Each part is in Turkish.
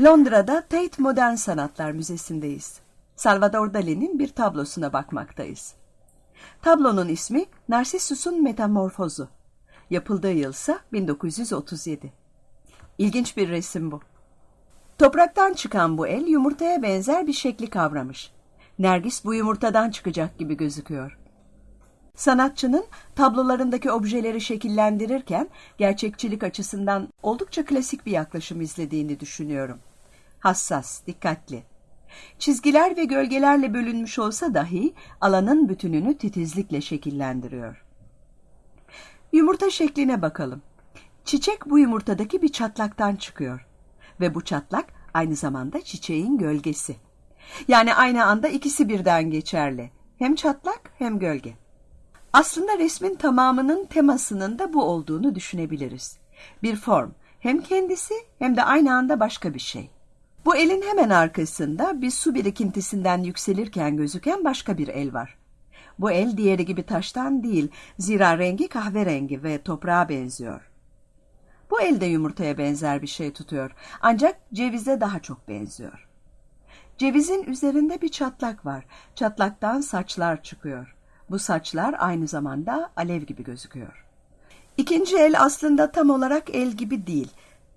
Londra'da Tate Modern Sanatlar Müzesi'ndeyiz. Salvador Dali'nin bir tablosuna bakmaktayız. Tablonun ismi Narcissus'un Metamorfozu. Yapıldığı yılsa 1937. İlginç bir resim bu. Topraktan çıkan bu el yumurtaya benzer bir şekli kavramış. Nergis bu yumurtadan çıkacak gibi gözüküyor. Sanatçının tablolarındaki objeleri şekillendirirken gerçekçilik açısından oldukça klasik bir yaklaşım izlediğini düşünüyorum. Hassas, dikkatli. Çizgiler ve gölgelerle bölünmüş olsa dahi alanın bütününü titizlikle şekillendiriyor. Yumurta şekline bakalım. Çiçek bu yumurtadaki bir çatlaktan çıkıyor. Ve bu çatlak aynı zamanda çiçeğin gölgesi. Yani aynı anda ikisi birden geçerli. Hem çatlak hem gölge. Aslında resmin tamamının temasının da bu olduğunu düşünebiliriz. Bir form, hem kendisi hem de aynı anda başka bir şey. Bu elin hemen arkasında bir su birikintisinden yükselirken gözüken başka bir el var. Bu el diğeri gibi taştan değil, zira rengi kahverengi ve toprağa benziyor. Bu el de yumurtaya benzer bir şey tutuyor, ancak cevize daha çok benziyor. Cevizin üzerinde bir çatlak var, çatlaktan saçlar çıkıyor. Bu saçlar aynı zamanda alev gibi gözüküyor. İkinci el aslında tam olarak el gibi değil.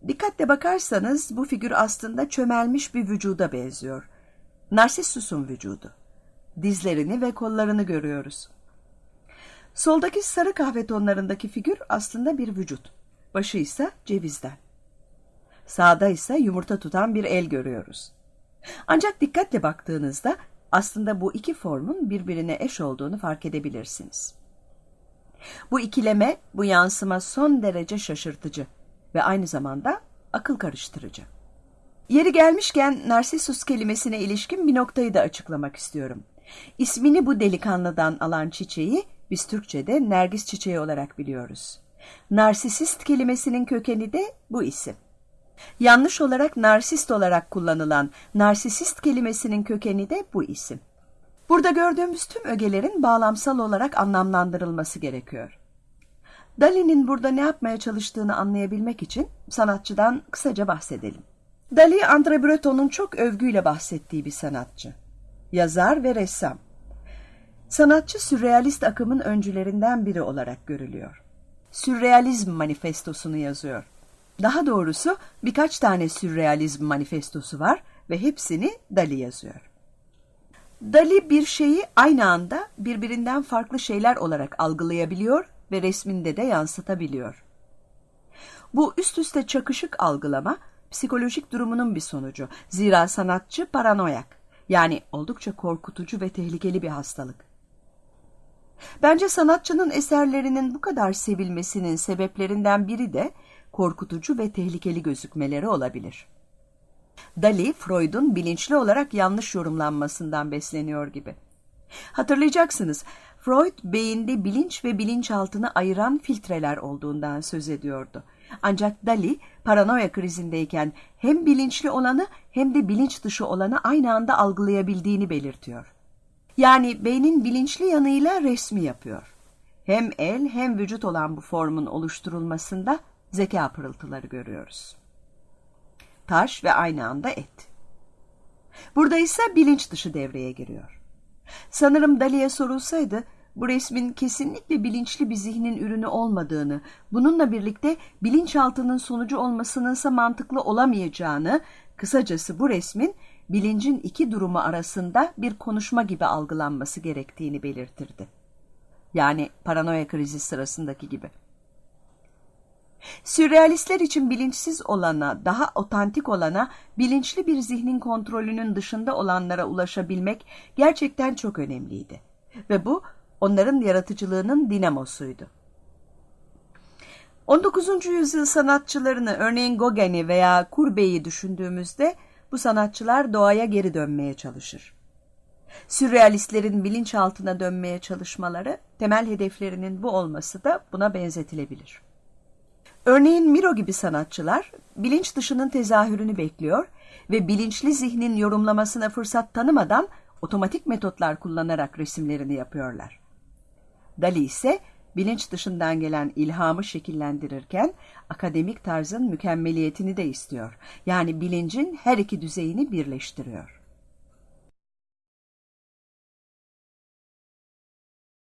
Dikkatle bakarsanız bu figür aslında çömelmiş bir vücuda benziyor. Narsissus'un vücudu. Dizlerini ve kollarını görüyoruz. Soldaki sarı kahve tonlarındaki figür aslında bir vücut. Başı ise cevizden. Sağda ise yumurta tutan bir el görüyoruz. Ancak dikkatle baktığınızda aslında bu iki formun birbirine eş olduğunu fark edebilirsiniz. Bu ikileme, bu yansıma son derece şaşırtıcı ve aynı zamanda akıl karıştırıcı. Yeri gelmişken Narsisus kelimesine ilişkin bir noktayı da açıklamak istiyorum. İsmini bu delikanlıdan alan çiçeği biz Türkçe'de nergis çiçeği olarak biliyoruz. Narsisist kelimesinin kökeni de bu isim. Yanlış olarak narsist olarak kullanılan narsisist kelimesinin kökeni de bu isim. Burada gördüğümüz tüm ögelerin bağlamsal olarak anlamlandırılması gerekiyor. Dali'nin burada ne yapmaya çalıştığını anlayabilmek için sanatçıdan kısaca bahsedelim. Dali, André Breton'un çok övgüyle bahsettiği bir sanatçı. Yazar ve ressam. Sanatçı sürrealist akımın öncülerinden biri olarak görülüyor. Sürrealizm manifestosunu yazıyor. Daha doğrusu birkaç tane sürrealizm manifestosu var ve hepsini Dali yazıyor. Dali bir şeyi aynı anda birbirinden farklı şeyler olarak algılayabiliyor ve resminde de yansıtabiliyor. Bu üst üste çakışık algılama psikolojik durumunun bir sonucu. Zira sanatçı paranoyak yani oldukça korkutucu ve tehlikeli bir hastalık. Bence sanatçının eserlerinin bu kadar sevilmesinin sebeplerinden biri de korkutucu ve tehlikeli gözükmeleri olabilir. Dali, Freud'un bilinçli olarak yanlış yorumlanmasından besleniyor gibi. Hatırlayacaksınız, Freud beyinde bilinç ve bilinçaltını ayıran filtreler olduğundan söz ediyordu. Ancak Dali paranoya krizindeyken hem bilinçli olanı hem de bilinç dışı olanı aynı anda algılayabildiğini belirtiyor. Yani beynin bilinçli yanıyla resmi yapıyor. Hem el hem vücut olan bu formun oluşturulmasında zeka pırıltıları görüyoruz. Taş ve aynı anda et. Burada ise bilinç dışı devreye giriyor. Sanırım Dali'ye sorulsaydı bu resmin kesinlikle bilinçli bir zihnin ürünü olmadığını, bununla birlikte bilinçaltının sonucu olmasının mantıklı olamayacağını, kısacası bu resmin bilincin iki durumu arasında bir konuşma gibi algılanması gerektiğini belirtirdi. Yani paranoya krizi sırasındaki gibi. Sürrealistler için bilinçsiz olana, daha otantik olana, bilinçli bir zihnin kontrolünün dışında olanlara ulaşabilmek gerçekten çok önemliydi. Ve bu onların yaratıcılığının dinamosuydu. 19. yüzyıl sanatçılarını örneğin Gauguin'i veya Courbet'i düşündüğümüzde bu sanatçılar doğaya geri dönmeye çalışır. Sürrealistlerin bilinçaltına dönmeye çalışmaları temel hedeflerinin bu olması da buna benzetilebilir. Örneğin Miro gibi sanatçılar bilinç dışının tezahürünü bekliyor ve bilinçli zihnin yorumlamasına fırsat tanımadan otomatik metotlar kullanarak resimlerini yapıyorlar. Dali ise bilinç dışından gelen ilhamı şekillendirirken akademik tarzın mükemmeliyetini de istiyor. Yani bilincin her iki düzeyini birleştiriyor.